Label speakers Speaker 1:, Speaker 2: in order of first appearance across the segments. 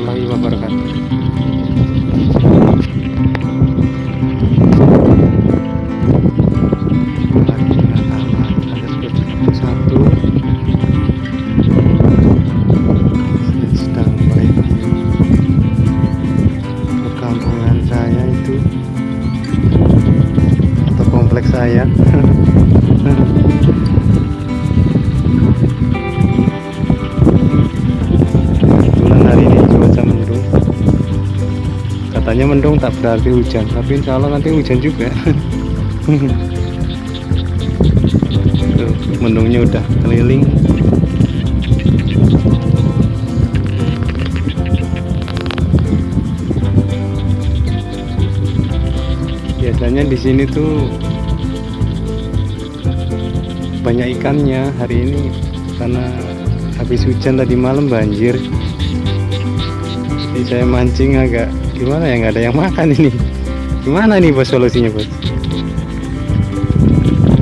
Speaker 1: warahmatullahi wabarakatuh saya katanya mendung tak berarti hujan tapi insya Allah nanti hujan juga. Mendungnya udah keliling. Biasanya di sini tuh banyak ikannya hari ini karena habis hujan tadi malam banjir. Jadi saya mancing agak gimana ya nggak ada yang makan ini? Gimana nih bos solusinya bos?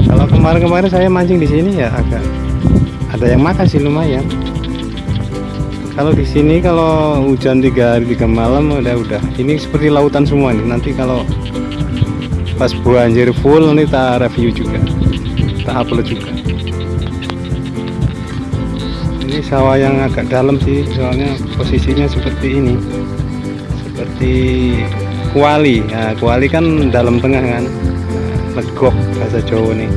Speaker 1: Kalau kemarin-kemarin saya mancing di sini ya agak ada yang makan sih lumayan. Kalau di sini kalau hujan tiga hari tiga malam udah udah. Ini seperti lautan semua nih. Nanti kalau pas banjir full nanti kita review juga. Kita upload juga. Ini sawah yang agak dalam sih soalnya posisinya seperti ini seperti kuali. Nah, kuali kan dalam tengah kan. Legok bahasa Jawa nih.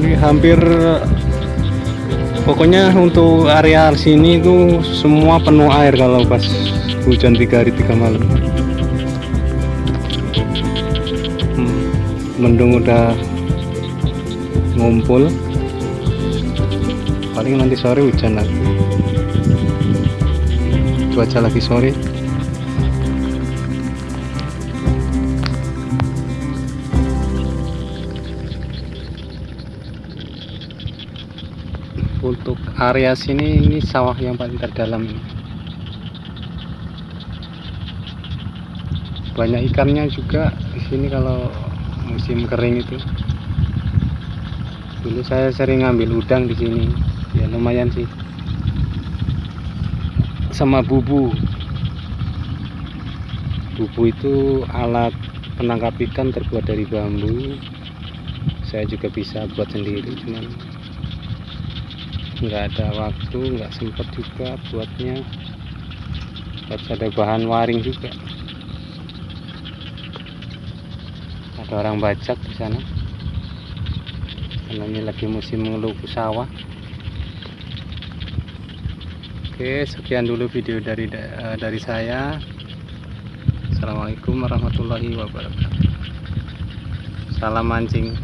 Speaker 1: Ini hampir pokoknya untuk area sini itu semua penuh air kalau pas hujan tiga hari tiga malam. Hmm, mendung udah ngumpul. Paling nanti sore hujan lagi cuaca lagi sore. Untuk area sini ini sawah yang paling terdalam. Ini banyak ikannya juga di sini kalau musim kering itu dulu saya sering ngambil udang di sini. Ya lumayan sih. Sama bubu. Bubu itu alat penangkap ikan terbuat dari bambu. Saya juga bisa buat sendiri cuman nggak ada waktu nggak sempat juga buatnya. Harus ada bahan waring juga. Ada orang bajak di sana karena ini lagi musim mengelupu sawah. Oke sekian dulu video dari eh, dari saya. Assalamualaikum warahmatullahi wabarakatuh. Salam mancing